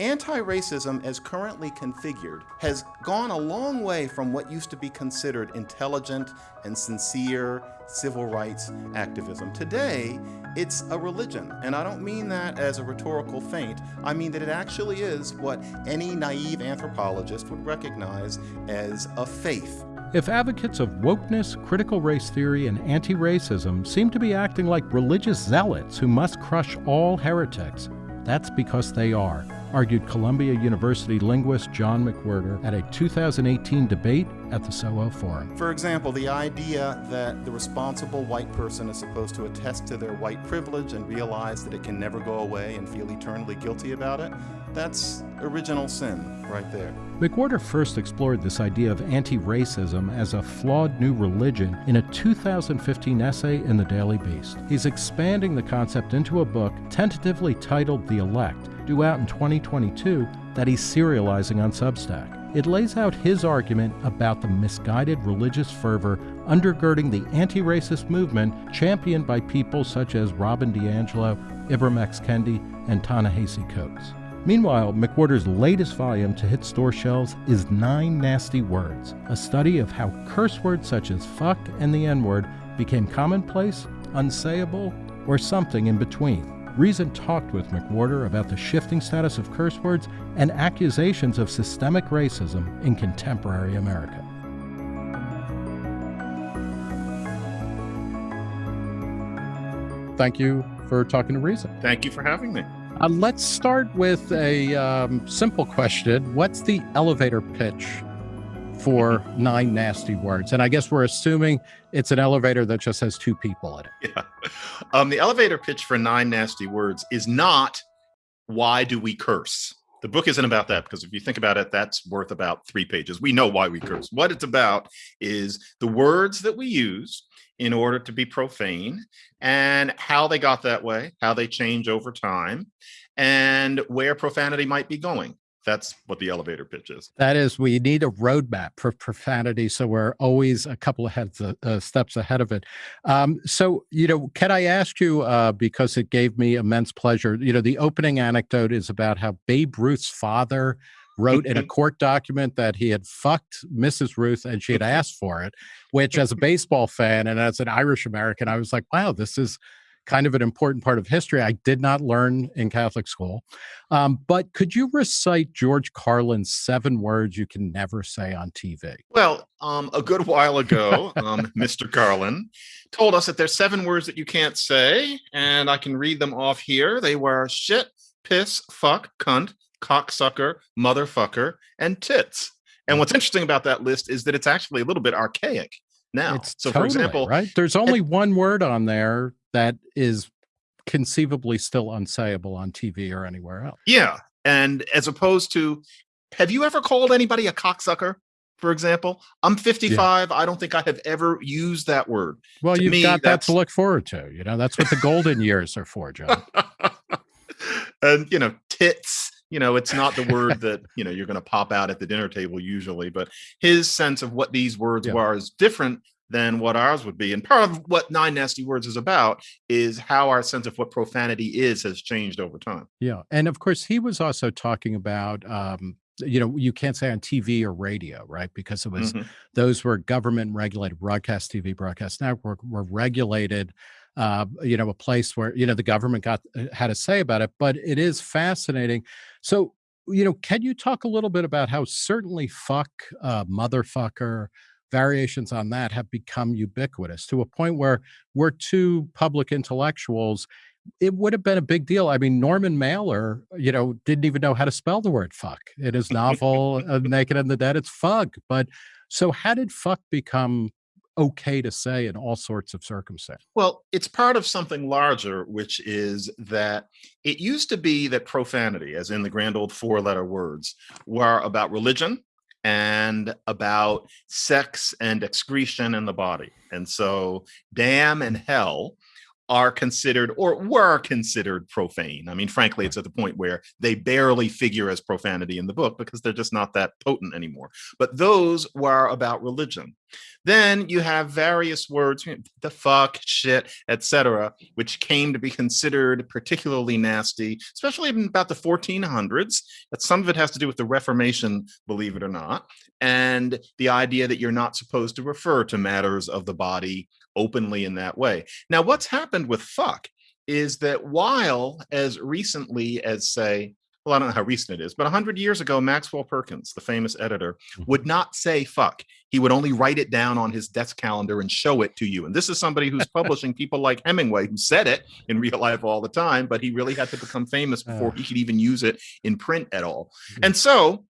Anti-racism, as currently configured, has gone a long way from what used to be considered intelligent and sincere civil rights activism. Today, it's a religion, and I don't mean that as a rhetorical feint. I mean that it actually is what any naive anthropologist would recognize as a faith. If advocates of wokeness, critical race theory, and anti racism seem to be acting like religious zealots who must crush all heretics, that's because they are argued Columbia University linguist John McWhorter at a 2018 debate at the SOHO Forum. For example, the idea that the responsible white person is supposed to attest to their white privilege and realize that it can never go away and feel eternally guilty about it, that's original sin right there. McWhorter first explored this idea of anti racism as a flawed new religion in a 2015 essay in the Daily Beast. He's expanding the concept into a book tentatively titled The Elect due out in 2022 that he's serializing on Substack. It lays out his argument about the misguided religious fervor undergirding the anti racist movement championed by people such as Robin DiAngelo, Ibram X. Kendi, and Ta-Nehisi Coates. Meanwhile, McWhorter's latest volume to hit store shelves is Nine Nasty Words, a study of how curse words such as fuck and the N word became commonplace, unsayable, or something in between. Reason talked with McWhorter about the shifting status of curse words and accusations of systemic racism in contemporary America. Thank you for talking to Reason. Thank you for having me. Uh, let's start with a um, simple question. What's the elevator pitch for nine nasty words. And I guess we're assuming it's an elevator that just has two people in it. Yeah. Um, the elevator pitch for nine nasty words is not why do we curse? The book isn't about that because if you think about it, that's worth about three pages. We know why we curse. What it's about is the words that we use in order to be profane and how they got that way, how they change over time, and where profanity might be going that's what the elevator pitch is. That is, we need a roadmap for profanity, so we're always a couple of heads, uh, uh, steps ahead of it. Um, so, you know, can I ask you uh, because it gave me immense pleasure? You know, the opening anecdote is about how Babe Ruth's father wrote in a court document that he had fucked Mrs. Ruth and she had asked for it, which, as a baseball fan and as an Irish American, I was like, wow, this is kind of an important part of history I did not learn in Catholic school. Um, but could you recite George Carlin's seven words you can never say on TV? Well, um, a good while ago, um, Mr. Carlin told us that there's seven words that you can't say, and I can read them off here. They were shit, piss, fuck, cunt, cocksucker, motherfucker, and tits. And what's interesting about that list is that it's actually a little bit archaic now. It's so, totally, for example, right? There's only one word on there that is conceivably still unsayable on TV or anywhere else. Yeah. And as opposed to, have you ever called anybody a cocksucker? For example, I'm 55. Yeah. I don't think I have ever used that word. Well, to you've me, got that to look forward to. You know, that's what the golden years are for, John. and, you know, tits you know it's not the word that you know you're going to pop out at the dinner table usually but his sense of what these words yeah. were is different than what ours would be. And part of what Nine Nasty Words is about is how our sense of what profanity is has changed over time. Yeah. And of course, he was also talking about, um, you know, you can't say on TV or radio, right? Because it was, mm -hmm. those were government regulated, broadcast TV, broadcast network were regulated. Uh, you know, a place where, you know, the government got uh, had a say about it, but it is fascinating. So, you know, can you talk a little bit about how certainly fuck, uh, motherfucker, variations on that have become ubiquitous to a point where we're two public intellectuals it would have been a big deal. I mean, Norman Mailer, you know, didn't even know how to spell the word fuck. In his novel, uh, Naked and the Dead, it's fug. But so how did fuck become okay to say in all sorts of circumstances? Well, it's part of something larger, which is that it used to be that profanity, as in the grand old four letter words, were about religion, and about sex and excretion in the body. And so damn and hell are considered or were considered profane. I mean, frankly, it's at the point where they barely figure as profanity in the book because they're just not that potent anymore. But those were about religion. Then you have various words, the fuck, shit, etc., which came to be considered particularly nasty, especially in about the 1400s. That some of it has to do with the Reformation, believe it or not, and the idea that you're not supposed to refer to matters of the body openly in that way. Now, what's happened with fuck is that while as recently as say well, I don't know how recent it is, but 100 years ago, Maxwell Perkins, the famous editor, mm-hmm. would not say fuck. He would only write it down on his desk calendar and show it to you. And this is somebody who's publishing people like Hemingway, who said it in real life all the time, but he really had to become famous before he could even use it in print at all. Mm-hmm. And so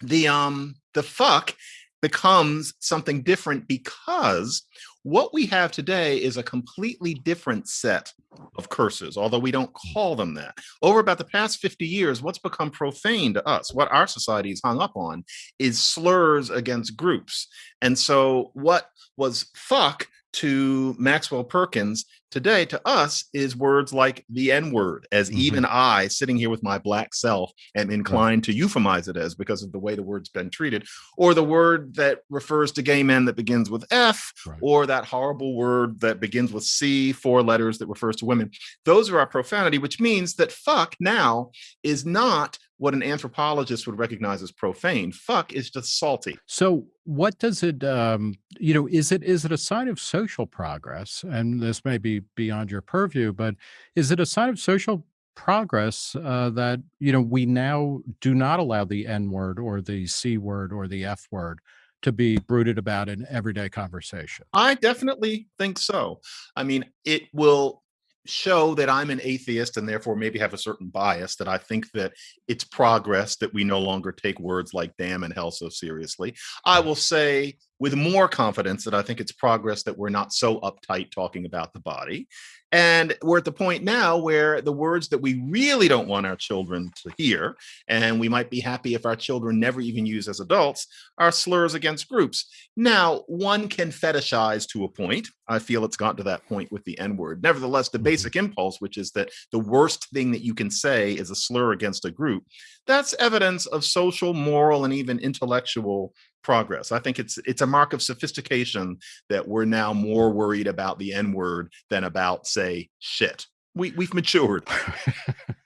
the um the fuck becomes something different because what we have today is a completely different set of curses, although we don't mm. call them that. Over about the past 50 years, what's become profane to us, what our society is hung up on, is slurs against groups. And so what was fuck to Maxwell Perkins today to us is words like the N word, as mm -hmm. even I, sitting here with my black self, am inclined right. to euphemize it as because of the way the word's been treated, or the word that refers to gay men that begins with F, right. or that horrible word that begins with C, four letters that refers to women. Those are our profanity, which means that fuck now is not what an anthropologist would recognize as profane. Fuck is just salty. So what does it, um, you know, is it is it a sign of social progress? And this may be beyond your purview, but is it a sign of social progress uh, that, you know, we now do not allow the N word or the C word or the F word to be brooded about in everyday conversation? I definitely think so. I mean, it will show that I'm an atheist and therefore maybe have a certain bias that I think that it's progress that we no longer take words like damn and hell so seriously. I will say with more confidence that I think it's progress that we're not so uptight talking about the body. And we're at the point now where the words that we really don't want our children to hear, and we might be happy if our children never even use as adults, are slurs against groups. Now, one can fetishize to a point. I feel it's gotten to that point with the N word. Nevertheless, the mm-hmm. basic impulse, which is that the worst thing that you can say is a slur against a group, that's evidence of social, moral, and even intellectual progress. I think it's it's a mark of sophistication that we're now more worried about the N word than about, say, shit. We we've matured.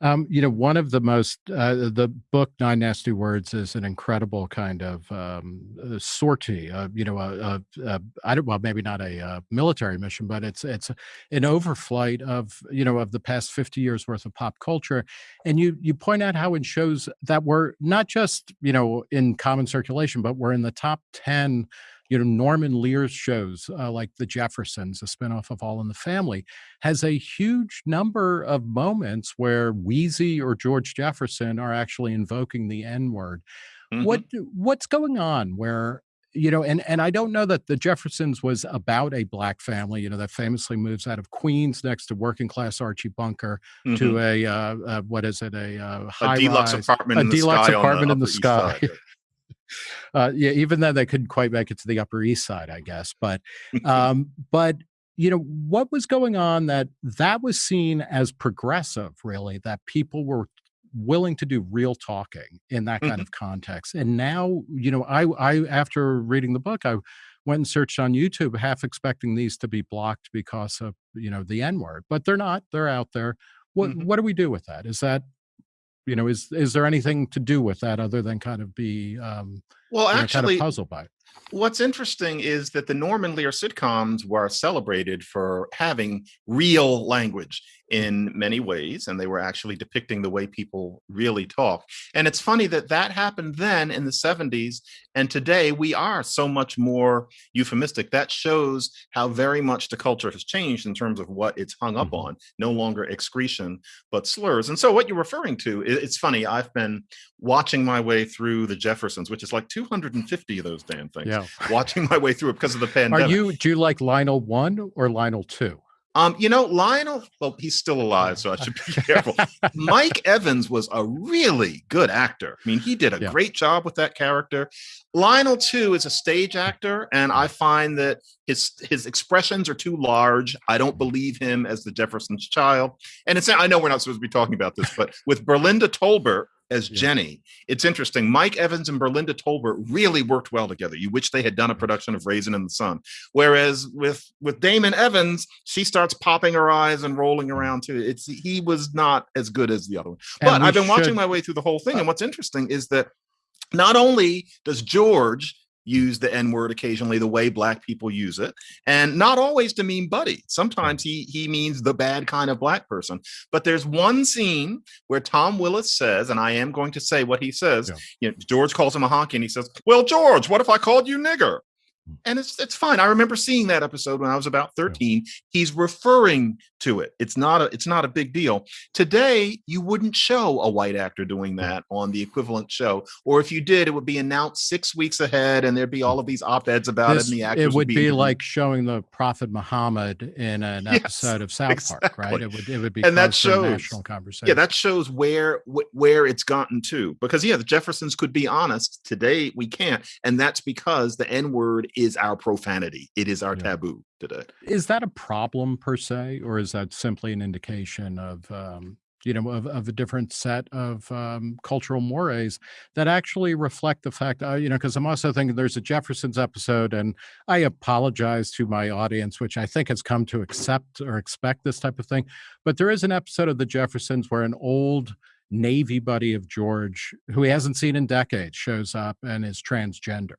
Um, you know, one of the most, uh, the book Nine Nasty Words is an incredible kind of um, uh, sortie. Uh, you know, a, a, a, I don't, well, maybe not a, a, uh, military mission, but it's it's an overflight of you know of the past fifty years worth of pop culture, and you you point out how it shows that we're not just you know in common circulation, but we're in the top ten you know, Norman Lear's shows uh, like The Jeffersons, a spinoff of All in the Family, has a huge number of moments where Weezy or George Jefferson are actually invoking the N word. Mm -hmm. What what's going on where you know, and and I don't know that the Jeffersons was about a black family, you know, that famously moves out of Queens next to working class Archie Bunker mm -hmm. to mm-hmm. a uh, uh, what is it, a uh, high a deluxe rise, apartment, a in deluxe apartment in the sky. Uh, yeah, even then they couldn't quite make it to the Upper East Side, I guess. But, um, but you know, what was going on that that was seen as progressive, really, that people were willing to do real talking in that kind mm -hmm. of context. And now, you know, I, I after reading the book, I went and searched on YouTube, half expecting these to be blocked because of you know the N word, but they're not. They're out there. What mm -hmm. what do we do with that? Is that you know, is is there anything to do with that other than kind of be um, well, actually, know, kind of puzzled by it? What's interesting is that the Norman Lear sitcoms were celebrated for having real language in many ways, and they were actually depicting the way people really talk. And it's funny that that happened then in the 70s, and today we are so much more euphemistic. That shows how very much the culture has changed in terms of what it's hung up mm-hmm. on, no longer excretion, but slurs. And so what you're referring to, it's funny, I've been watching my way through the Jeffersons, which is like 250 of those damn things, yeah. watching my way through it because of the pandemic. Are you, do you like Lionel 1 or Lionel 2? Um, you know, Lionel, well, he's still alive, so I should be careful. Mike Evans was a really good actor. I mean, he did a yeah. great job with that character. Lionel, too, is a stage actor, and I find that his his expressions are too large. I don't believe him as the Jefferson's child. And it's I know we're not supposed to be talking about this, but with Berlinda Tolbert, as Yeah. Jenny. It's interesting. Mike Evans and Berlinda Tolbert really worked well together. You wish they had done a production of Raisin in the Sun. Whereas with with Damon Evans, she starts popping her eyes and rolling around too. It's he was not as good as the other one. And But I've been watching my way through the whole thing, Uh, and what's interesting is that not only does George use the N word occasionally the way black people use it, and not always to mean buddy. Sometimes he he means the bad kind of black person. But there's one scene where Tom Willis says, and I am going to say what he says. Yeah. You know, George calls him a honky, and he says, "Well, George, what if I called you nigger?" Hmm. And it's it's fine. I remember seeing that episode when I was about 13. He's referring to it. It's not a it's not a big deal. Today, you wouldn't show a white actor doing mm. that on the equivalent show, or if you did, it would be announced six weeks ahead, and there'd be mm. all of these op-eds about This- it, and the actors it would be interviewed. like showing the Prophet Muhammad in an Yes, episode of South Park, right? It would it would be And that shows- national conversation. yeah that shows where wh- where it's gotten to because yeah the jeffersons could be honest today we can't and that's because the n word is our profanity it is our Yeah. taboo today is that a problem per se, or is that simply an indication of um, you know of, of a different set of um, cultural mores that actually reflect the fact uh, you know because i'm also thinking there's a jeffersons episode and i apologize to my audience which i think has come to accept or expect this type of thing but there is an episode of the jeffersons where an old navy buddy of george who he hasn't seen in decades shows up and is transgender.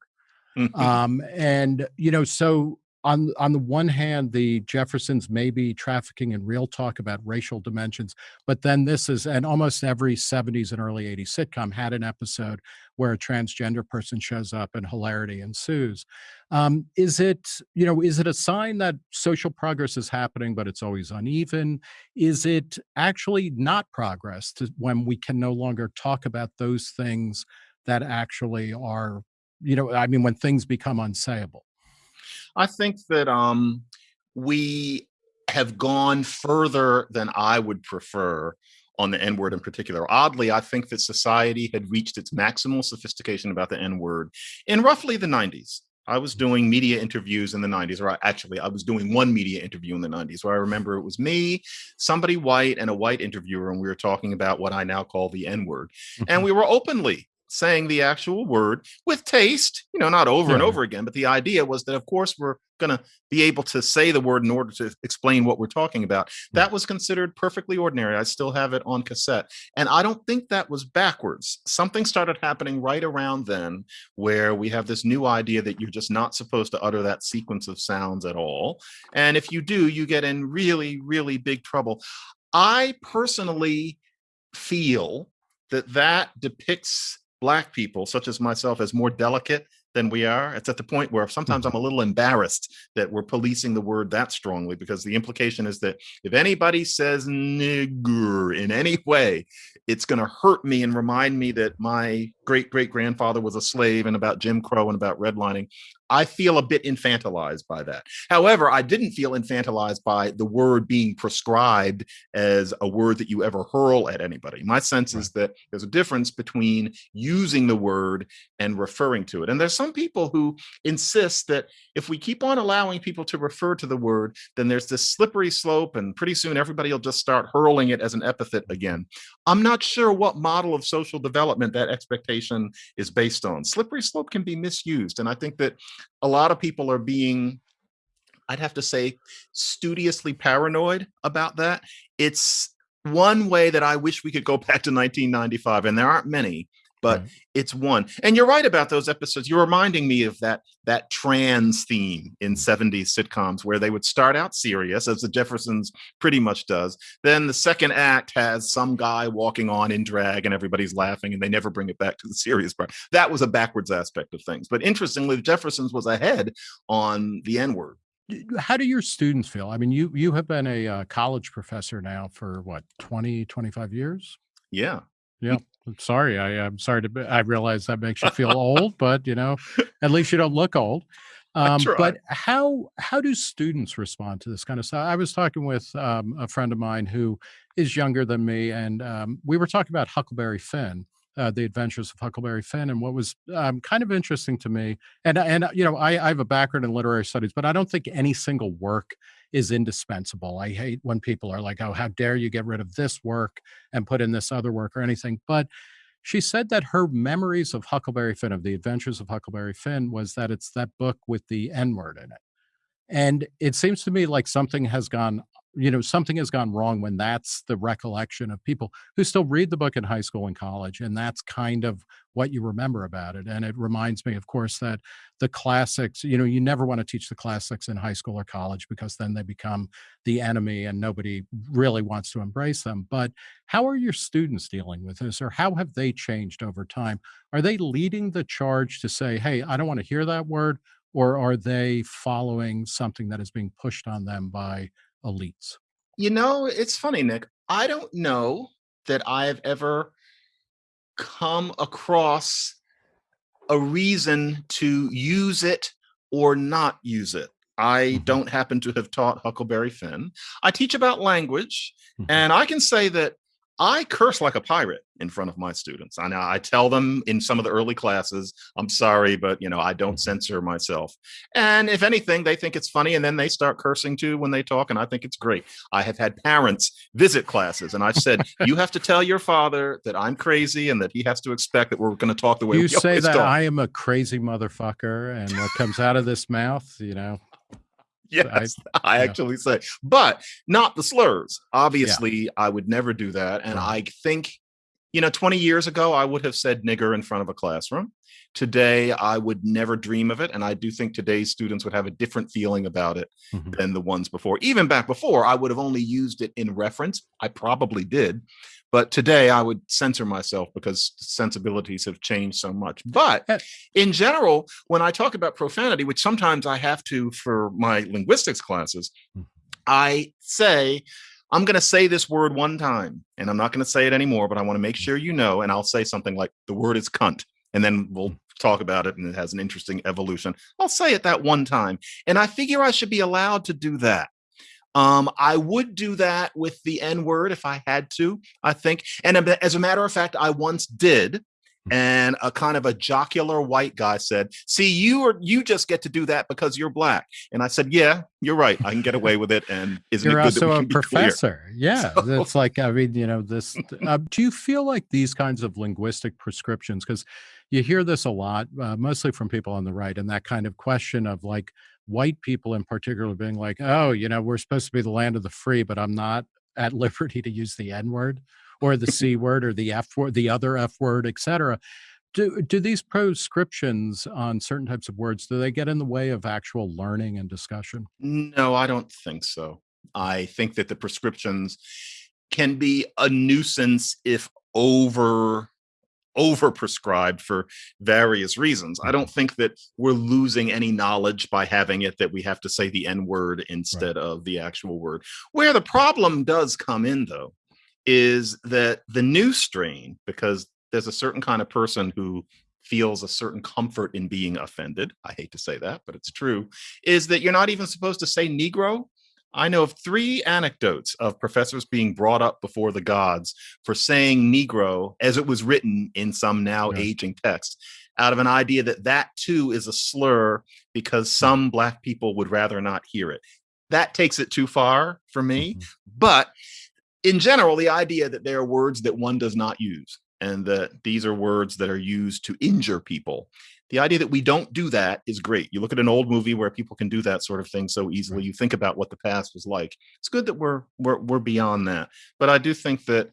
Um and you know so on on the one hand the jeffersons may be trafficking in real talk about racial dimensions but then this is and almost every 70s and early 80s sitcom had an episode where a transgender person shows up and hilarity ensues. Um, is it you know is it a sign that social progress is happening but it's always uneven? Is it actually not progress to when we can no longer talk about those things that actually are you know i mean when things become unsayable i think that um we have gone further than i would prefer on the N word in particular. Oddly, I think that society had reached its maximal sophistication about the N word in roughly the 90s. I was doing media interviews in the 90s, or I, actually, I was doing one media interview in the 90s where I remember it was me, somebody white, and a white interviewer, and we were talking about what I now call the N word. And we were openly saying the actual word with taste, you know, not over and over again, but the idea was that, of course, we're going to be able to say the word in order to explain what we're talking about. Hmm. That was considered perfectly ordinary. I still have it on cassette. And I don't think that was backwards. Something started happening right around then where we have this new idea that you're just not supposed to utter that sequence of sounds at all. And if you do, you get in really, really big trouble. I personally feel that that depicts black people such as myself as more delicate than we are it's at the point where sometimes i'm a little embarrassed that we're policing the word that strongly because the implication is that if anybody says nigger in any way it's going to hurt me and remind me that my great great grandfather was a slave and about jim crow and about redlining. I feel a bit infantilized by that. However i didn't feel infantilized by the word being prescribed as a word that you ever hurl at anybody. My sense is that there's a difference between using the word and referring to it. And there's some people who insist that if we keep on allowing people to refer to the word then there's this slippery slope and pretty soon everybody will just start hurling it as an epithet again. I'm not sure what model of social development that expectation is based on. Slippery slope can be misused and i think that a lot of people are being i'd have to say studiously paranoid about that. It's one way that i wish we could go back to 1995 and there aren't many but Right. it's one. And you're right about those episodes. You're reminding me of that that trans theme in 70s sitcoms where they would start out serious as the jeffersons pretty much does then the second act has some guy walking on in drag and everybody's laughing and they never bring it back to the serious part. That was a backwards aspect of things. But interestingly the jeffersons was ahead on the n word. How do your students feel? I mean you you have been a uh, college professor now for what 20 25 years? Yeah. yeah I'm sorry i i'm sorry to be, i realize that makes you feel old but you know at least you don't look old. Um, but how how do students respond to this kind of stuff? I was talking with um, a friend of mine who is younger than me and um, we were talking about huckleberry finn uh, the adventures of huckleberry finn and what was um, kind of interesting to me and and you know I, I have a background in literary studies but i don't think any single work is indispensable i hate when people are like oh how dare you get rid of this work and put in this other work or anything but she said that her memories of Huckleberry Finn, of the adventures of Huckleberry Finn, was that it's that book with the N word in it. And it seems to me like something has gone you know, something has gone wrong when that's the recollection of people who still read the book in high school and college. And that's kind of what you remember about it. And it reminds me, of course, that the classics, you know, you never want to teach the classics in high school or college because then they become the enemy and nobody really wants to embrace them. But how are your students dealing with this or how have they changed over time? Are they leading the charge to say, hey, I don't want to hear that word? Or are they following something that is being pushed on them by elites? You know, it's funny, Nick. I don't know that I've ever come across a reason to use it or not use it. I mm -hmm. don't happen to have taught Huckleberry Finn. I teach about language, mm -hmm. and I can say that I curse like a pirate in front of my students. I know I tell them in some of the early classes, I'm sorry, but you know, I don't mm-hmm. censor myself. And if anything, they think it's funny and then they start cursing too when they talk. And I think it's great. I have had parents visit classes and I've said, you have to tell your father that I'm crazy and that he has to expect that we're going to talk the way you we say that talk. I am a crazy motherfucker and what comes out of this mouth, you know, yes, I, I yeah. actually say, but not the slurs. Obviously, yeah. I would never do that. And I think, you know, 20 years ago, I would have said nigger in front of a classroom. Today, I would never dream of it. And I do think today's students would have a different feeling about it mm -hmm. than the ones before. Even back before, I would have only used it in reference. I probably did. But today I would censor myself because sensibilities have changed so much. But in general, when I talk about profanity, which sometimes I have to for my linguistics classes, hmm. I say, I'm going to say this word one time and I'm not going to say it anymore, but I want to make sure you know. And I'll say something like the word is cunt. And then we'll hmm. talk about it and it has an interesting evolution. I'll say it that one time. And I figure I should be allowed to do that. Um, I would do that with the N word if I had to, I think. And as a matter of fact, I once did. Hmm. And a kind of a jocular white guy said, see, you are you just get to do that because you're black. And I said, yeah, you're right. I can get away with it. And isn't you're it good also a professor. Yeah. So, it's like, I mean, you know, this, uh, do you feel like these kinds of linguistic prescriptions, because you hear this a lot, uh, mostly from people on the right, and that kind of question of like, white people in particular being like, oh, you know, we're supposed to be the land of the free, but I'm not at liberty to use the N word or the C word or the F word, the other F word, etc. Do, do these proscriptions on certain types of words, do they get in the way of actual learning and discussion? No, I don't think so. I think that the prescriptions can be a nuisance if over overprescribed for various reasons. I mm-hmm. don't think that we're losing any knowledge by having it that we have to say the N word instead right. of the actual word. Where the problem does come in, though, is that the new strain, because there's a certain kind of person who feels a certain comfort in being offended. I hate to say that, but it's true, is that you're not even supposed to say Negro I know of three anecdotes of professors being brought up before the gods for saying Negro as it was written in some now yeah. aging text out of an idea that that too is a slur because hmm. some black people would rather not hear it. That takes it too far for me. Mm -hmm. But in general, the idea that there are words that one does not use and that these are words that are used to injure people the idea that we don't do that is great. You look at an old movie where people can do that sort of thing so easily. You think about what the past was like. It's good that we're we're we're beyond that. But I do think that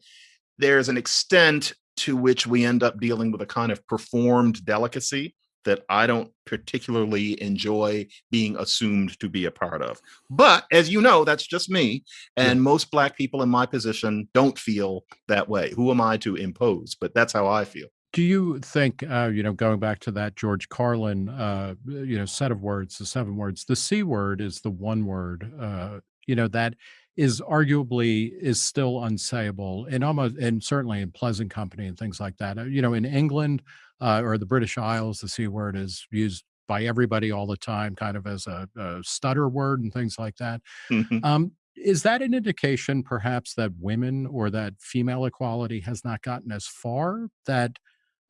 there's an extent to which we end up dealing with a kind of performed delicacy that I don't particularly enjoy being assumed to be a part of. But as you know, that's just me. And yeah. most black people in my position don't feel that way. Who am I to impose? But that's how I feel. Do you think, uh, you know, going back to that George Carlin, uh, you know, set of words, the seven words, the C word is the one word, uh, you know, that is arguably is still unsayable and almost, and certainly in pleasant company and things like that. Uh, you know, in England uh, or the British Isles, the C word is used by everybody all the time, kind of as a, a stutter word and things like that. Mm-hmm. Um, is that an indication perhaps that women or that female equality has not gotten as far that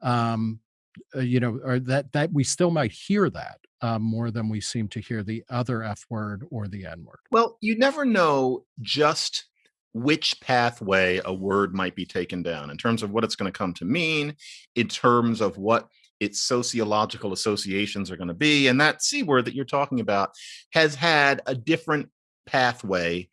um, uh, you know, or that that we still might hear that uh, more than we seem to hear the other F word or the N word. Well, you never know just which pathway a word might be taken down in terms of what it's going to come to mean, in terms of what its sociological associations are going to be. And that C word that you're talking about has had a different pathway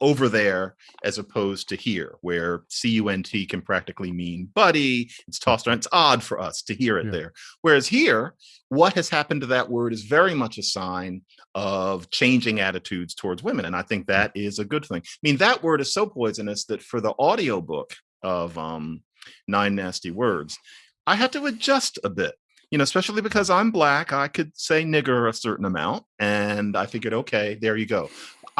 over there as opposed to here where cunt can practically mean buddy it's tossed around it's odd for us to hear it yeah. there whereas here what has happened to that word is very much a sign of changing attitudes towards women and i think that is a good thing i mean that word is so poisonous that for the audio book of um, nine nasty words i had to adjust a bit you know, especially because I'm black, I could say nigger a certain amount. And I figured, okay, there you go.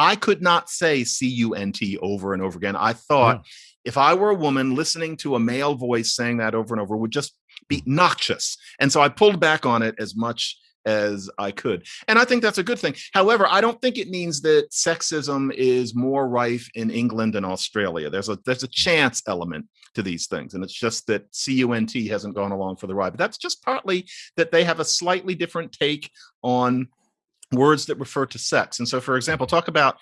I could not say C U N T over and over again. I thought yeah. if I were a woman listening to a male voice saying that over and over would just be mm. noxious. And so I pulled back on it as much as I could. And I think that's a good thing. However, I don't think it means that sexism is more rife in England and Australia. There's a there's a mm. chance element to these things. And it's just that CUNT hasn't gone along for the ride. But that's just partly that they have a slightly different take on words that refer to sex. And so, for example, talk about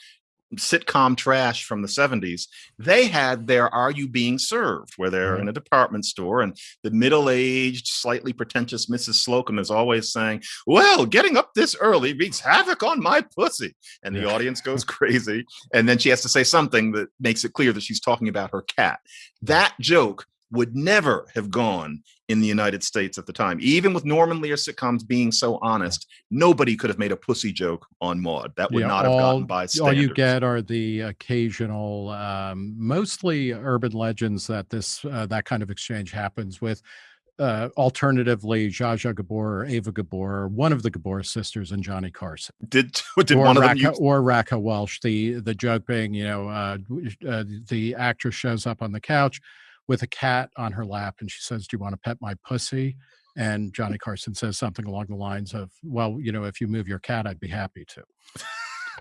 sitcom trash from the 70s they had their are you being served where they're mm-hmm. in a department store and the middle-aged slightly pretentious mrs slocombe is always saying well getting up this early wreaks havoc on my pussy and the yeah. audience goes crazy and then she has to say something that makes it clear that she's talking about her cat that joke would never have gone in the United States at the time. Even with Norman Lear sitcoms being so honest, nobody could have made a pussy joke on Maude. That would yeah, not all, have gotten by standards. All you get are the occasional, um, mostly urban legends that this uh, that kind of exchange happens with. Uh, alternatively, Zsa Zsa Gabor or Eva Gabor, one of the Gabor sisters, and Johnny Carson. Did did or one Raquel, of them use- or Raquel Welch? The the joke being, you know, uh, uh, the actress shows up on the couch with a cat on her lap and she says, Do you want to pet my pussy? And Johnny Carson says something along the lines of, Well, you know, if you move your cat, I'd be happy to.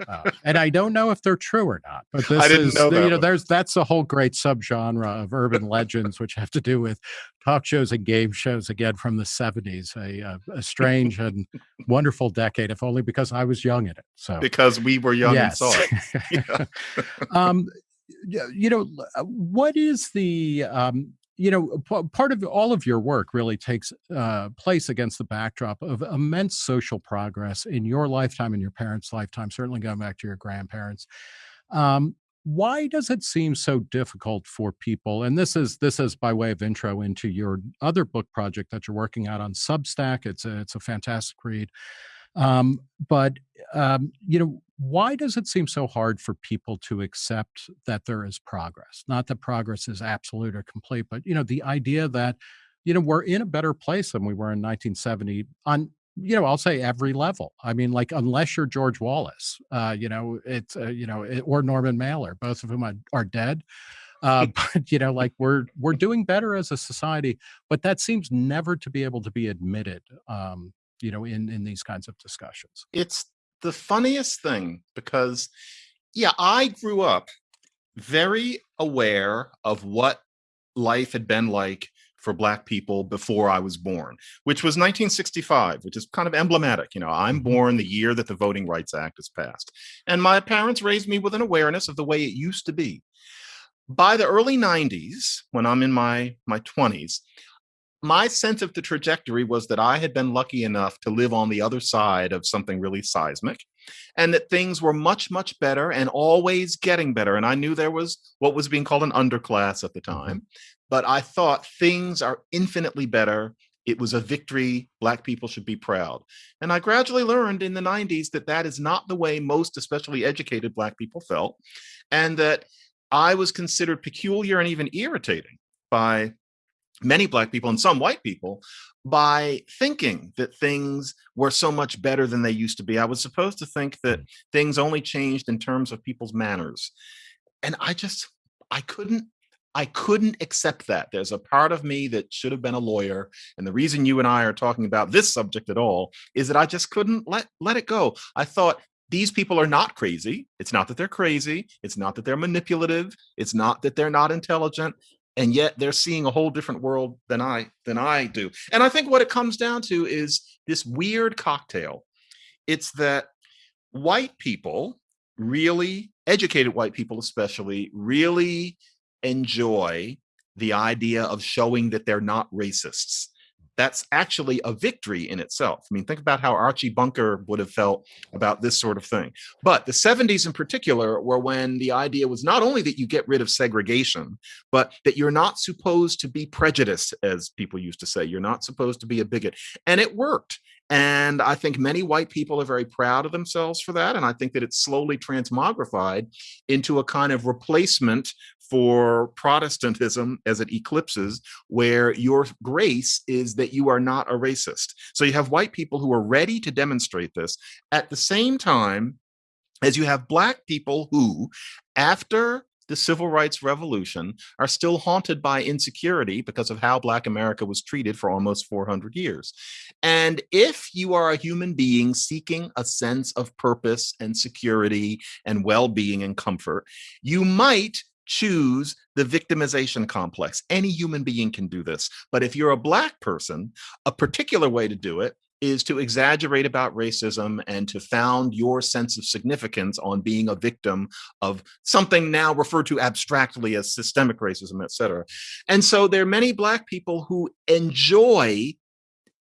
Uh, and I don't know if they're true or not, but this is know you know one. there's that's a whole great subgenre of urban legends which have to do with talk shows and game shows again from the 70s, a, a, a strange and wonderful decade, if only because I was young in it. So because we were young yes. and saw it. um, you know, uh, what is the, um, you know, part of all of your work really takes uh, place against the backdrop of immense social progress in your lifetime and your parents' lifetime, certainly going back to your grandparents. Um, why does it seem so difficult for people and this is this is by way of intro into your other book project that you're working out on substack it's a, it's a fantastic read um, but um, you know why does it seem so hard for people to accept that there is progress? Not that progress is absolute or complete but you know the idea that you know we're in a better place than we were in 1970 on you know i'll say every level. I mean like unless you're george wallace uh you know it's uh, you know it, or norman mailer both of whom are, are dead. Uh, but you know like we're we're doing better as a society but that seems never to be able to be admitted um you know in in these kinds of discussions. It's the funniest thing because, yeah, I grew up very aware of what life had been like for black people before I was born, which was 1965, which is kind of emblematic. You know, I'm mm-hmm. born the year that the Voting Rights Act is passed. And my parents raised me with an awareness of the way it used to be. By the early 90s, when I'm in my, my 20s, my sense of the trajectory was that I had been lucky enough to live on the other side of something really seismic and that things were much, much better and always getting better. And I knew there was what was being called an underclass at the mm-hmm. time, but I thought things are infinitely better. It was a victory. Black people should be proud. And I gradually learned in the 90s that that is not the way most, especially educated Black people felt, and that I was considered peculiar and even irritating by many black people and some white people by thinking that things were so much better than they used to be. I was supposed to think that mm. things only changed in terms of people's manners. And I just, I couldn't, I couldn't accept that. There's a part of me that should have been a lawyer. And the reason you and I are talking about this subject at all is that I just couldn't let, let it go. I thought these people are not crazy. It's not that they're crazy. It's not that they're manipulative. It's not that they're not intelligent and yet they're seeing a whole different world than I than I do. And I think what it comes down to is this weird cocktail. It's that white people really educated white people especially really enjoy the idea of showing that they're not racists that's actually a victory in itself. I mean, think about how Archie Bunker would have felt about this sort of thing. But the 70s in particular were when the idea was not only that you get rid of segregation, but that you're not supposed to be prejudiced, as people used to say. You're not supposed to be a bigot. And it worked. And I think many white people are very proud of themselves for that. And I think that it's slowly transmogrified into a kind of replacement for Protestantism as it eclipses, where your grace is that you are not a racist. So you have white people who are ready to demonstrate this at the same time as you have black people who, after the civil rights revolution are still haunted by insecurity because of how black america was treated for almost 400 years and if you are a human being seeking a sense of purpose and security and well-being and comfort you might choose the victimization complex. Any human being can do this. But if you're a Black person, a particular way to do it is to exaggerate about racism and to found your sense of significance on being a victim of something now referred to abstractly as systemic racism, et cetera. And so there are many Black people who enjoy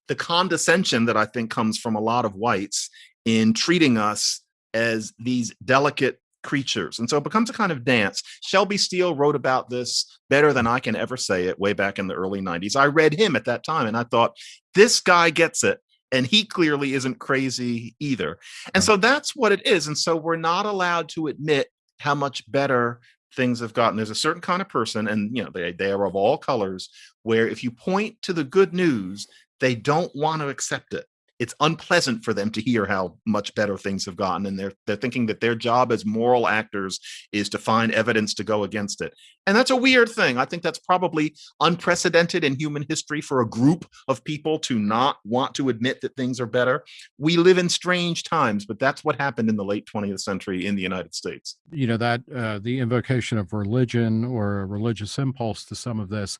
the condescension that I think comes from a lot of whites in treating us as these delicate creatures. And so it becomes a kind of dance. Shelby Steele wrote about this better than I can ever say it way back in the early 90s. I read him at that time and I thought, this guy gets it. And he clearly isn't crazy either. And mm. so that's what it is. And so we're not allowed to admit how much better things have gotten. There's a certain kind of person, and you know, they, they are of all colors, where if you point to the good news, they don't want to accept it it's unpleasant for them to hear how much better things have gotten and they're they're thinking that their job as moral actors is to find evidence to go against it. And that's a weird thing. I think that's probably unprecedented in human history for a group of people to not want to admit that things are better. We live in strange times but that's what happened in the late 20th century in the united states. You know that uh, the invocation of religion or a religious impulse to some of this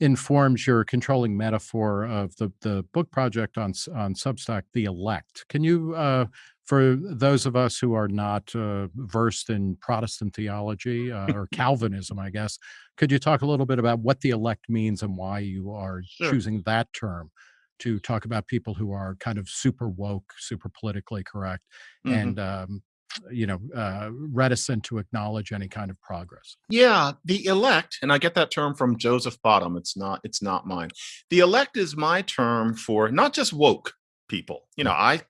informs your controlling metaphor of the the book project on on Substack, The Elect. Can you, uh, for those of us who are not uh, versed in Protestant theology uh, or Calvinism, I guess, could you talk a little bit about what the elect means and why you are sure. choosing that term? to talk about people who are kind of super woke, super politically correct, mm -hmm. and um, you know, uh, reticent to acknowledge any kind of progress. Yeah, the elect, and I get that term from Joseph Bottum. It's not, it's not mine. The elect is my term for not just woke people. You know, I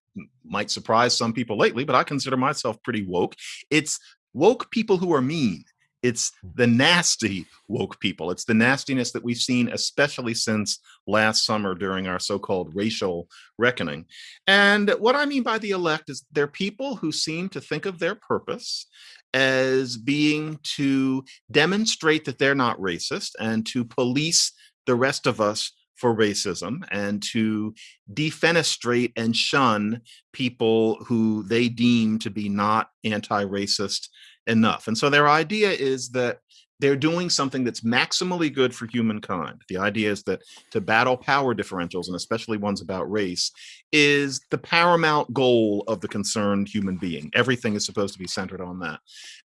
might surprise some people lately, but I consider myself pretty woke. It's woke people who are mean. It's the nasty woke people. It's the nastiness that we've seen, especially since last summer during our so-called racial reckoning. And what I mean by the elect is they're people who seem to think of their purpose as being to demonstrate that they're not racist and to police the rest of us for racism and to defenestrate and shun people who they deem to be not anti-racist enough. And so their idea is that they're doing something that's maximally good for humankind. The idea is that to battle power differentials, and especially ones about race, is the paramount goal of the concerned human being. Everything is supposed to be centered on that.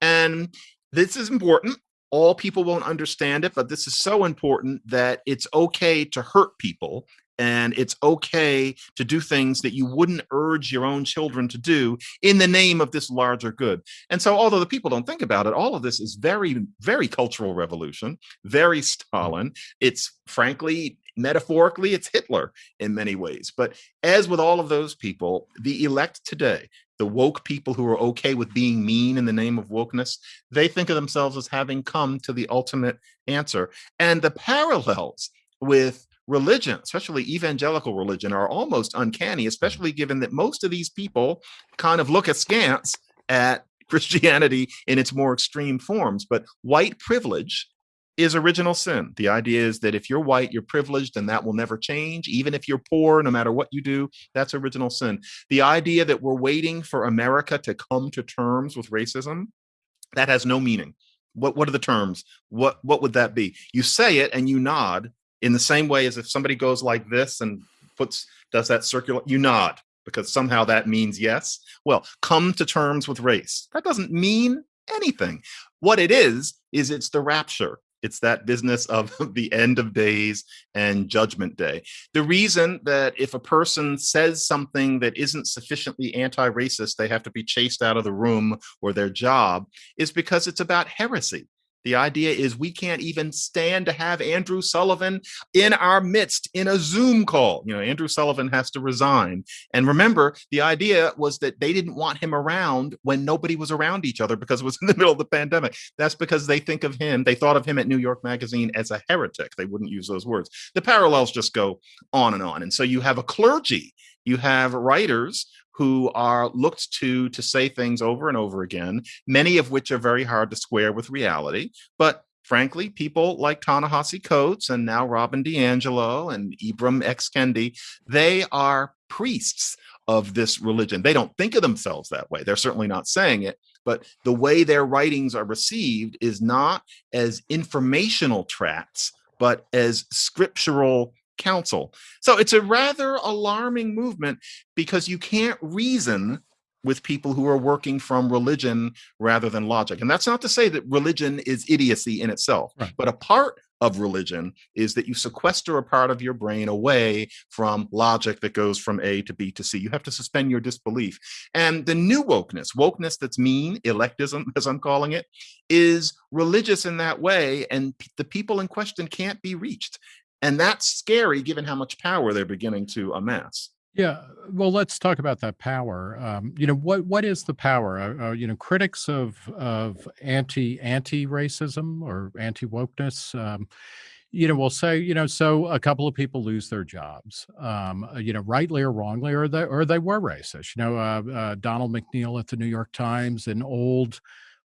And this is important. All people won't understand it, but this is so important that it's okay to hurt people and it's okay to do things that you wouldn't urge your own children to do in the name of this larger good. And so although the people don't think about it, all of this is very, very cultural revolution, very Stalin. It's frankly, metaphorically, it's Hitler in many ways. But as with all of those people, the elect today, the woke people who are okay with being mean in the name of wokeness, they think of themselves as having come to the ultimate answer. And the parallels with religion, especially evangelical religion, are almost uncanny, mm. especially given that most of these people kind of look askance at Christianity in its more extreme forms. But white privilege is original sin. The idea is that if you're white, you're privileged and that will never change. Even if you're poor, no matter what you do, that's original sin. The idea that we're waiting for America to come to terms with racism, that has no meaning. What, what are the terms? What, what would that be? You say it and you nod, in the same way as if somebody goes like this and puts does that circular you nod because somehow that means yes well come to terms with race that doesn't mean anything. What it is, is it's the rapture. It's that business of the end of days and judgment day. The reason that if a person says something that isn't sufficiently anti-racist, they have to be chased out of the room or their job is because it's about heresy. The idea is we can't even stand to have Andrew Sullivan in our midst in a Zoom call. You know, Andrew Sullivan has to resign. And remember, the idea was that they didn't want him around when nobody was around each other because it was in the middle of the pandemic. That's because they think of him, they thought of him at New York Magazine as a heretic. They wouldn't use those words. The parallels just go on and on. And so you have a clergy, you have writers who are looked to to say things over and over again, many of which are very hard to square with reality. But frankly, people like Ta-Nehisi Coates and now Robin DiAngelo and Ibram X. Kendi, they are priests of this religion. They don't think of themselves that way. They're certainly not saying it, but the way their writings are received is not as informational tracts, but as scriptural counsel. So it's a rather alarming movement because you can't reason with people who are working from religion rather than logic. And that's not to say that religion is idiocy in itself, right. but a part of religion is that you sequester a part of your brain away from logic that goes from A to B to C. You have to suspend your disbelief. And the new wokeness, wokeness that's mean, electism, as I'm calling it, is religious in that way. And the people in question can't be reached. And that's scary given how much power they're beginning to amass. Yeah, well, let's talk about that power. Um, you know, what what is the power? Uh, uh, you know, critics of of anti anti racism or anti wokeness, um, you know, will say, you know, so a couple of people lose their jobs, um, uh, you know, rightly or wrongly, or they or they were racist. You know, uh, uh, Donald McNeil at the New York Times, an old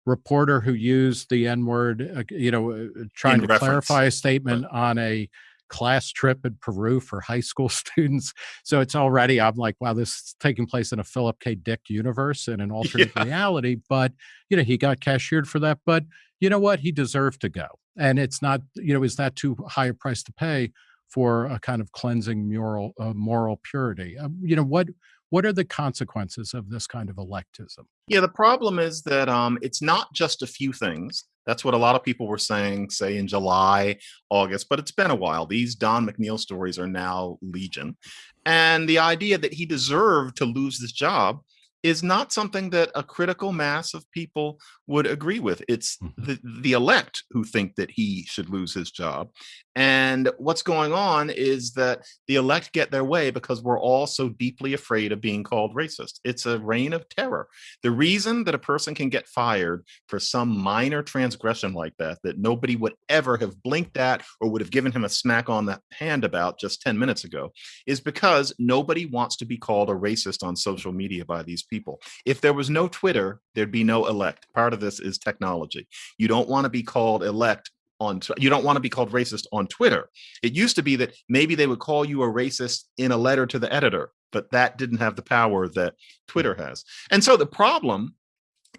reporter who used the N word, uh, you know, trying In to reference. clarify a statement right. on a class trip in Peru for high school students. So it's already, I'm like, wow, this is taking place in a Philip K. Dick universe in an alternate yeah. reality. But, you know, he got cashiered for that. But you know what? He deserved to go. And it's not, you know, is that too high a price to pay for a kind of cleansing moral, uh, moral purity? Um, you know, what, what are the consequences of this kind of electism? Yeah, the problem is that um, it's not just a few things. That's what a lot of people were saying, say in July, August, but it's been a while. These Don McNeil stories are now legion. And the idea that he deserved to lose this job is not something that a critical mass of people would agree with. It's mm -hmm. the, the elect who think that he should lose his job. And what's going on is that the elect get their way because we're all so deeply afraid of being called racist. It's a reign of terror. The reason that a person can get fired for some minor transgression like that, that nobody would ever have blinked at or would have given him a smack on the hand about just 10 minutes ago, is because nobody wants to be called a racist on social media by these people. If there was no Twitter, there'd be no elect. Part of this is technology. You don't want to be called elect on you don't want to be called racist on Twitter. It used to be that maybe they would call you a racist in a letter to the editor, but that didn't have the power that Twitter has. And so the problem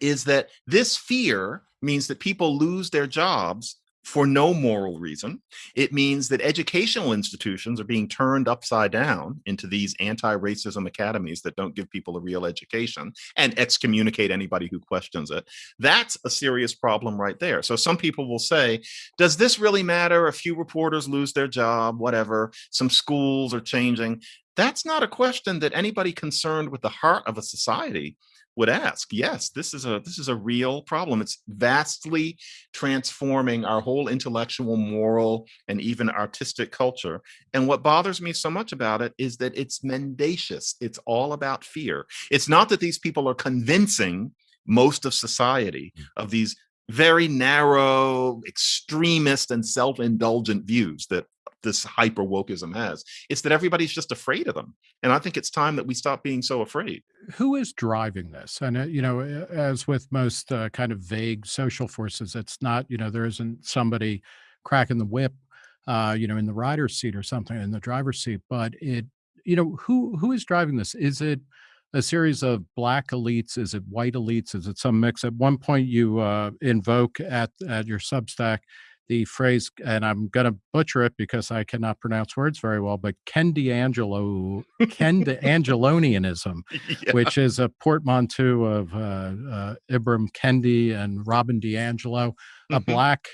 is that this fear means that people lose their jobs for no moral reason. It means that educational institutions are being turned upside down into these anti-racism academies that don't give people a real education and excommunicate anybody who questions it. That's a serious problem right there. So some people will say, does this really matter? A few reporters lose their job, whatever, some schools are changing. That's not a question that anybody concerned with the heart of a society would ask yes this is a this is a real problem. It's vastly transforming our whole intellectual moral and even artistic culture. And what bothers me so much about it is that it's mendacious. It's all about fear. It's not that these people are convincing most of society mm. of these very narrow extremist and self-indulgent views that this hyper wokeism has. It's that everybody's just afraid of them. And I think it's time that we stop being so afraid. Who is driving this? And, uh, you know, as with most uh, kind of vague social forces, it's not, you know, there isn't somebody cracking the whip, uh, you know, in the rider's seat or something in the driver's seat, but it, you know, who who is driving this? Is it a series of black elites? Is it white elites? Is it some mix? At one point, you uh, invoke at at your Substack the phrase, and I'm going to butcher it because I cannot pronounce words very well, but Ken D'Angelo, Ken D'Angelonianism, yeah. which is a portmanteau of uh, uh, Ibram Kendi and Robin DiAngelo, a mm-hmm. black,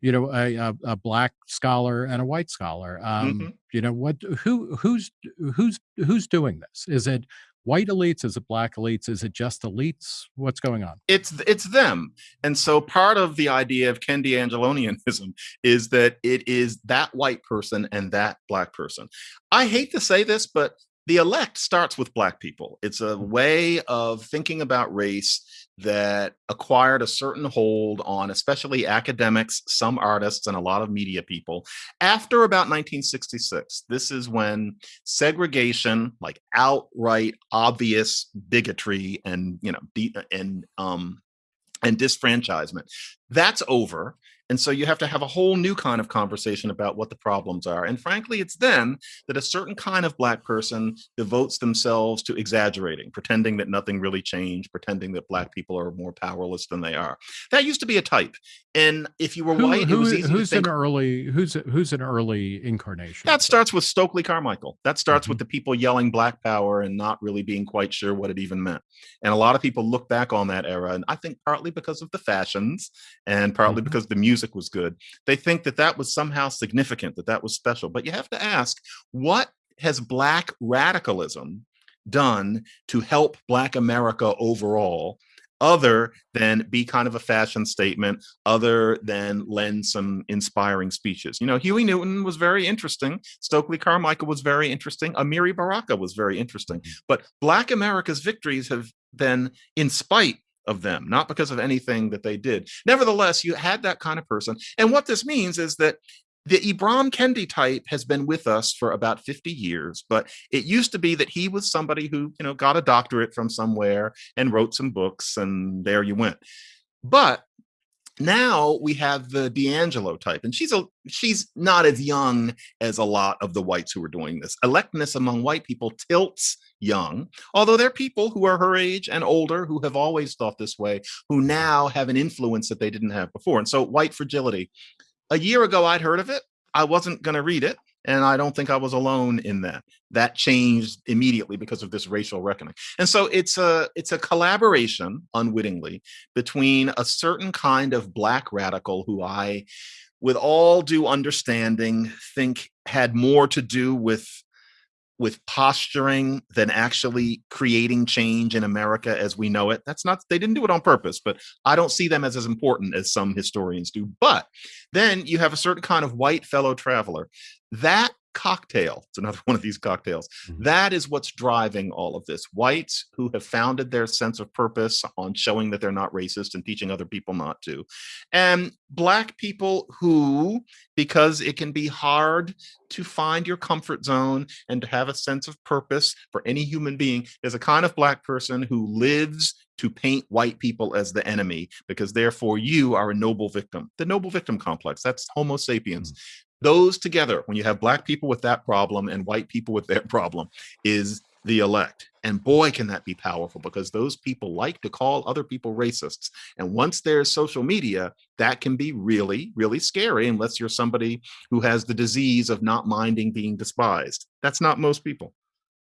you know, a, a, a, black scholar and a white scholar. Um, mm-hmm. You know what? Who who's who's who's doing this? Is it white elites? Is it black elites? Is it just elites? What's going on? It's it's them. And so part of the idea of Ken D'Angelonianism is that it is that white person and that black person. I hate to say this, but the elect starts with black people. It's a mm. way of thinking about race that acquired a certain hold on especially academics, some artists, and a lot of media people after about 1966. This is when segregation, like outright obvious bigotry and you know and um and disfranchisement, that's over. And so you have to have a whole new kind of conversation about what the problems are. And frankly, it's then that a certain kind of Black person devotes themselves to exaggerating, pretending that nothing really changed, pretending that Black people are more powerless than they are. That used to be a type. And if you were who, white, who, it was easy who's an early who's who's an early incarnation. That starts with Stokely Carmichael. That starts mm -hmm. with the people yelling Black Power and not really being quite sure what it even meant. And a lot of people look back on that era, and I think partly because of the fashions and partly mm -hmm. because the music music was good. They think that that was somehow significant, that that was special. But you have to ask, what has Black radicalism done to help Black America overall? other than be kind of a fashion statement, other than lend some inspiring speeches. You know, Huey Newton was very interesting. Stokely Carmichael was very interesting. Amiri Baraka was very interesting. Mm-hmm. But Black America's victories have been in spite of them, not because of anything that they did. Nevertheless, you had that kind of person. And what this means is that the Ibram Kendi type has been with us for about 50 years, but it used to be that he was somebody who, you know, got a doctorate from somewhere and wrote some books and there you went. But now we have the DiAngelo type, and she's a she's not as young as a lot of the whites who are doing this. Electness among white people tilts young, although there are people who are her age and older who have always thought this way, who now have an influence that they didn't have before. And so white fragility. A year ago, I'd heard of it. I wasn't going to read it. And I don't think I was alone in that. That changed immediately because of this racial reckoning. And so it's a it's a collaboration unwittingly between a certain kind of black radical who I, with all due understanding, think had more to do with with posturing than actually creating change in America as we know it. That's not, they didn't do it on purpose, but I don't see them as as important as some historians do. But then you have a certain kind of white fellow traveler. That cocktail. It's another one of these cocktails. Mm -hmm. that is what's driving all of this. Whites who have founded their sense of purpose on showing that they're not racist and teaching other people not to. And black people who, because it can be hard to find your comfort zone and to have a sense of purpose for any human being, there's a kind of black person who lives to paint white people as the enemy because therefore you are a noble victim. The noble victim complex, that's Homo sapiens. Mm -hmm those together, when you have black people with that problem and white people with their problem, is the elect. And boy, can that be powerful because those people like to call other people racists. And once there's social media, that can be really, really scary unless you're somebody who has the disease of not minding being despised. That's not most people.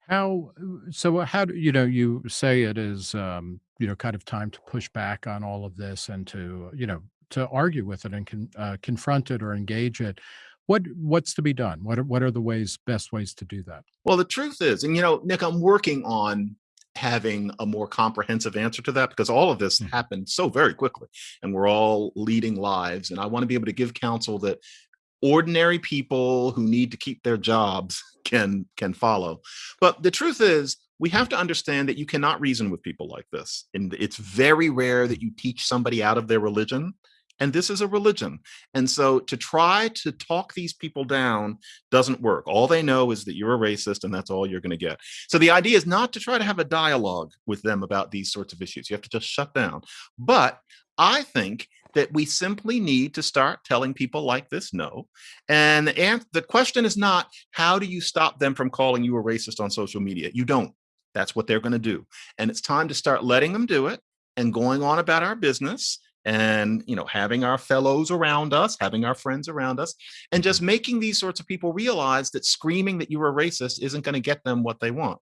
How, so how do, you know, you say it is, um, you know, kind of time to push back on all of this and to, you know, to argue with it and con, uh, confront it or engage it. What what's to be done? What are, what are the ways best ways to do that? Well, the truth is, and you know, Nick, I'm working on having a more comprehensive answer to that because all of this mm. happened so very quickly and we're all leading lives and I want to be able to give counsel that ordinary people who need to keep their jobs can can follow. But the truth is we have to understand that you cannot reason with people like this. And it's very rare that you teach somebody out of their religion and this is a religion. And so to try to talk these people down doesn't work. All they know is that you're a racist and that's all you're going to get. So the idea is not to try to have a dialogue with them about these sorts of issues. You have to just shut down. But I think that we simply need to start telling people like this no. And the, the question is not, how do you stop them from calling you a racist on social media? You don't. That's what they're going to do. And it's time to start letting them do it and going on about our business and you know having our fellows around us having our friends around us and just mm-hmm. making these sorts of people realize that screaming that you're a racist isn't going to get them what they want.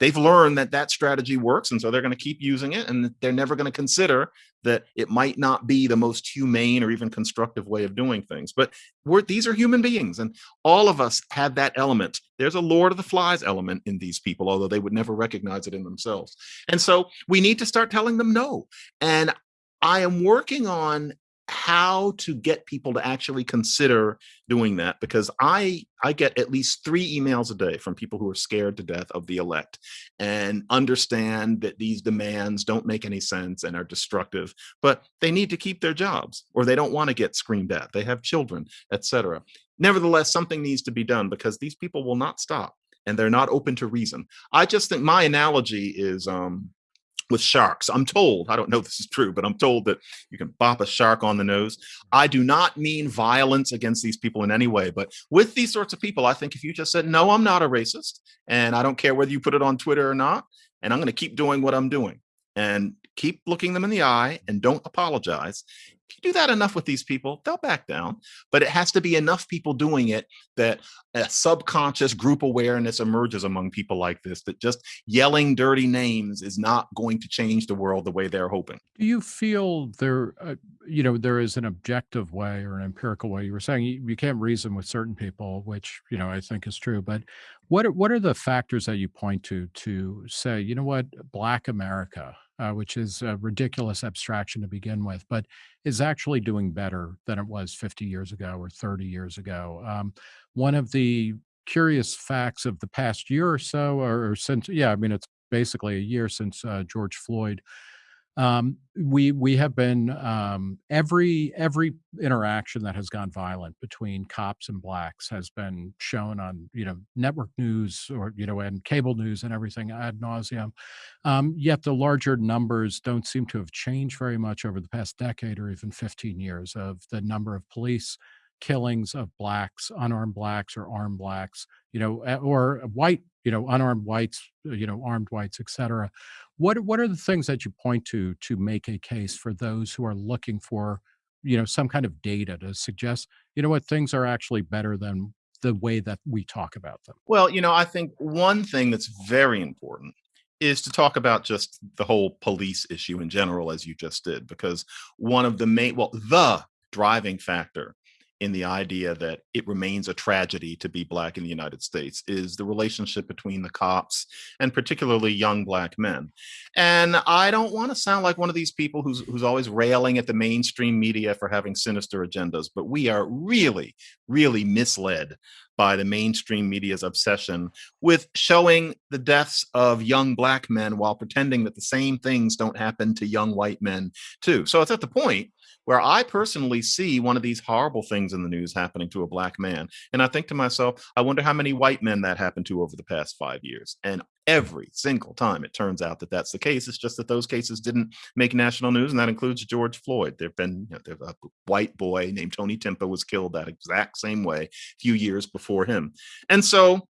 They've learned that that strategy works and so they're going to keep using it and they're never going to consider that it might not be the most humane or even constructive way of doing things but we're these are human beings and all of us have that element. There's a lord of the flies element in these people although they would never recognize it in themselves. And so we need to start telling them no and I am working on how to get people to actually consider doing that because I I get at least three emails a day from people who are scared to death of the elect and understand that these demands don't make any sense and are destructive, but they need to keep their jobs or they don't want to get screamed at. They have children, etc. Nevertheless, something needs to be done because these people will not stop and they're not open to reason. I just think my analogy is um, with sharks. I'm told, I don't know if this is true, but I'm told that you can bop a shark on the nose. I do not mean violence against these people in any way, but with these sorts of people, I think if you just said, no, I'm not a racist, and I don't care whether you put it on Twitter or not, and I'm going to keep doing what I'm doing and keep looking them in the eye and don't apologize, if you do that enough with these people, they'll back down. But it has to be enough people doing it that a subconscious group awareness emerges among people like this, that just yelling dirty names is not going to change the world the way they're hoping. Do you feel there, uh, you know, there is an objective way or an empirical way? You were saying you, you can't reason with certain people, which, you know, I think is true. But what are, what are the factors that you point to to say, you know what, Black America, uh, which is a ridiculous abstraction to begin with, but is actually doing better than it was 50 years ago or 30 years ago. Um, one of the curious facts of the past year or so, or, or since, yeah, I mean, it's basically a year since uh, George Floyd um, we we have been um, every every interaction that has gone violent between cops and blacks has been shown on you know network news or you know and cable news and everything ad nauseum. Um, yet the larger numbers don't seem to have changed very much over the past decade or even 15 years of the number of police killings of blacks, unarmed blacks or armed blacks, you know, or white, you know, unarmed whites, uh, you know, armed whites, et cetera. What what are the things that you point to to make a case for those who are looking for, you know, some kind of data to suggest, you know what, things are actually better than the way that we talk about them? Well, you know, I think one thing that's very important is to talk about just the whole police issue in general, as you just did, because one of the main, well, the driving factor in the idea that it remains a tragedy to be black in the United States is the relationship between the cops and particularly young black men. And I don't want to sound like one of these people who's who's always railing at the mainstream media for having sinister agendas, but we are really, really misled by the mainstream media's obsession with showing the deaths of young black men while pretending that the same things don't happen to young white men too. So it's at the point where I personally see one of these horrible things in the news happening to a black man. And I think to myself, I wonder how many white men that happened to over the past five years. And every single time it turns out that that's the case. It's just that those cases didn't make national news, and that includes George Floyd. There've been you know, a white boy named Tony Timpa was killed that exact same way a few years before him. And so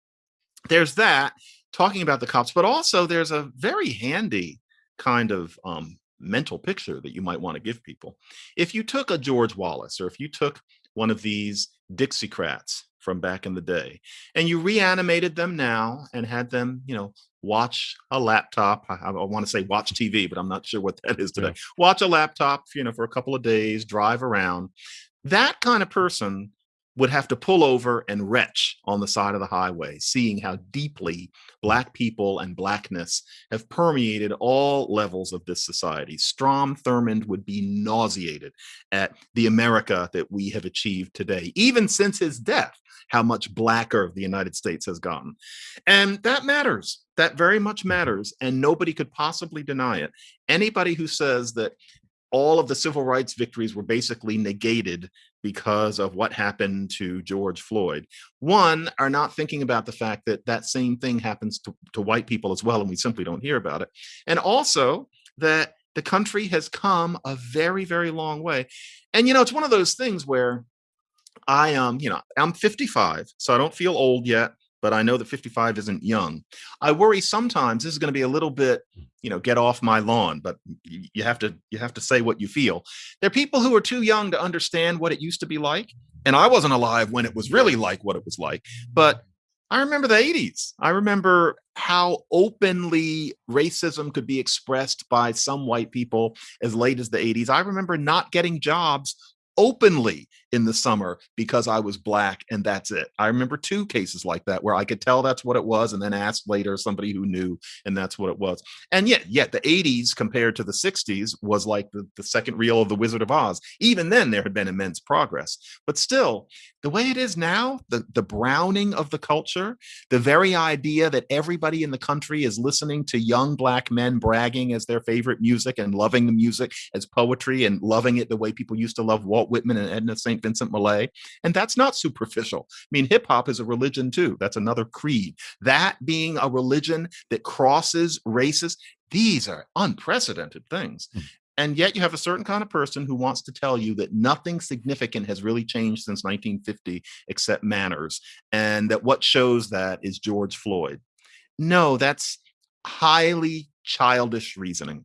there's that talking about the cops, but also there's a very handy kind of um, mental picture that you might want to give people. If you took a George Wallace or if you took one of these Dixiecrats from back in the day and you reanimated them now and had them, you know, watch a laptop. I, I want to say watch TV, but I'm not sure what that is today. Yeah. Watch a laptop, you know, for a couple of days, drive around. That kind of person would have to pull over and retch on the side of the highway, seeing how deeply Black people and Blackness have permeated all levels of this society. Strom Thurmond would be nauseated at the America that we have achieved today, even since his death, how much blacker the United States has gotten. And that matters. That very much mm-hmm. matters. And nobody could possibly deny it. Anybody who says that all of the civil rights victories were basically negated because of what happened to George Floyd. One, are not thinking about the fact that that same thing happens to, to white people as well, and we simply don't hear about it. And also that the country has come a very, very long way. And, you know, it's one of those things where I, um, you know, I'm 55, so I don't feel old yet, but I know that 55 isn't young. I worry sometimes this is going to be a little bit, hmm. you know, get off my lawn, but you have to you have to say what you feel. There are people who are too young to understand what it used to be like, and I wasn't alive when it was really like what it was like, but I remember the 80s. I remember how openly racism could be expressed by some white people as late as the 80s. I remember not getting jobs openly in the summer because I was black and that's it. I remember two cases like that where I could tell that's what it was and then asked later somebody who knew and that's what it was. And yet, yet the 80s compared to the 60s was like the, the second reel of the Wizard of Oz. Even then there had been immense progress. But still, the way it is now, the, the browning of the culture, the very idea that everybody in the country is listening to young black men bragging as their favorite music and loving the music as poetry and loving it the way people used to love Walt Whitman and Edna St. Vincent Millay. And that's not superficial. I mean, hip hop is a religion too. That's another creed. That being a religion that crosses races, these are unprecedented things. Mm. And yet you have a certain kind of person who wants to tell you that nothing significant has really changed since 1950 except manners. And that what shows that is George Floyd. No, that's highly childish reasoning.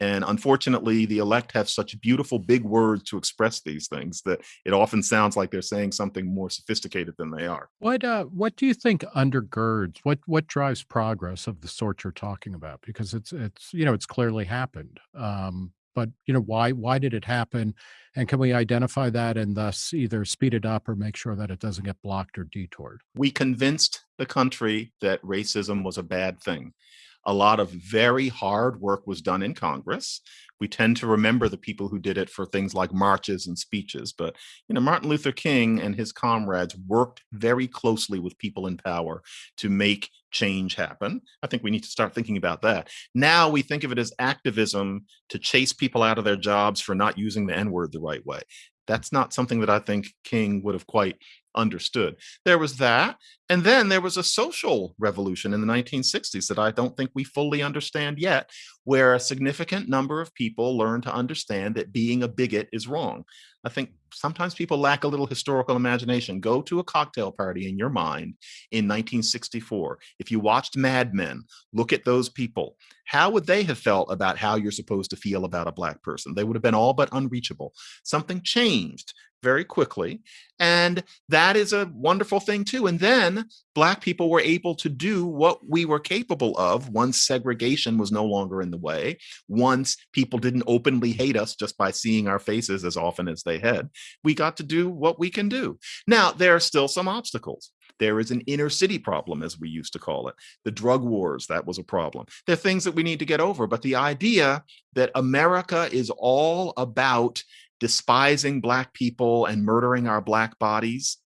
And unfortunately, the elect have such beautiful big words to express these things that it often sounds like they're saying something more sophisticated than they are. What uh, what do you think undergirds what what drives progress of the sort you're talking about? Because it's it's you know it's clearly happened. Um, but you know why why did it happen, and can we identify that and thus either speed it up or make sure that it doesn't get blocked or detoured? We convinced the country that racism was a bad thing a lot of very hard work was done in Congress. We tend to remember the people who did it for things like marches and speeches, but you know, Martin Luther King and his comrades worked very closely with people in power to make change happen. I think we need to start thinking about that. Now we think of it as activism to chase people out of their jobs for not using the N-word the right way. That's not something that I think King would have quite understood. There was that. And then there was a social revolution in the 1960s that I don't think we fully understand yet, where a significant number of people learned to understand that being a bigot is wrong. I think sometimes people lack a little historical imagination. Go to a cocktail party in your mind in 1964. If you watched Mad Men, look at those people. How would they have felt about how you're supposed to feel about a black person? They would have been all but unreachable. Something changed very quickly. And that is a wonderful thing too. And then black people were able to do what we were capable of once segregation was no longer in the way, once people didn't openly hate us just by seeing our faces as often as they had, we got to do what we can do. Now, there are still some obstacles. There is an inner city problem, as we used to call it. The drug wars, that was a problem. There are things that we need to get over, but the idea that America is all about despising black people and murdering our black bodies,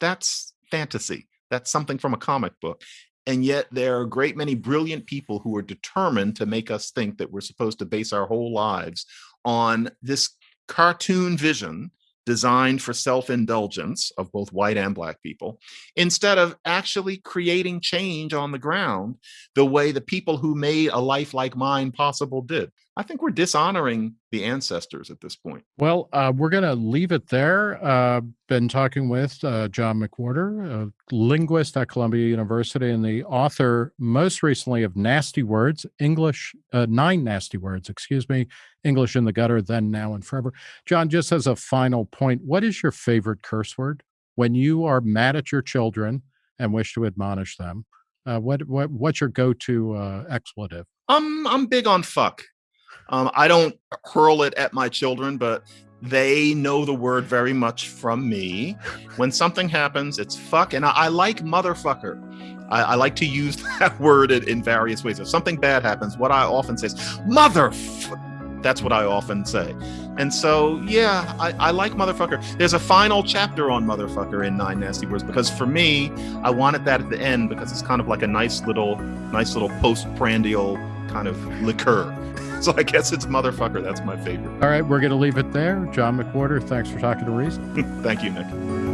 that's fantasy. That's something from a comic book. And yet there are a great many brilliant people who are determined to make us think that we're supposed to base our whole lives on this cartoon vision designed for self-indulgence of both white and black people, instead of actually creating change on the ground the way the people who made a life like mine possible did. I think we're dishonoring the ancestors at this point. Well, uh, we're going to leave it there. Uh, been talking with uh, John McWhorter, a linguist at Columbia University and the author most recently of Nasty Words, English, uh, Nine Nasty Words, excuse me, English in the Gutter, Then, Now, and Forever. John, just as a final point, what is your favorite curse word? When you are mad at your children and wish to admonish them, uh, what, what what's your go-to uh, expletive? I'm I'm big on fuck. Um, I don't hurl it at my children, but they know the word very much from me. When something happens, it's fuck. And I, I like motherfucker. I, I, like to use that word in, in, various ways. If something bad happens, what I often say is mother. That's what I often say. And so, yeah, I, I like motherfucker. There's a final chapter on motherfucker in Nine Nasty Words because for me, I wanted that at the end because it's kind of like a nice little, nice little postprandial kind of liqueur. so I guess it's motherfucker. That's my favorite. All right, we're going to leave it there. John McWhorter, thanks for talking to Reason. Thank you, Nick.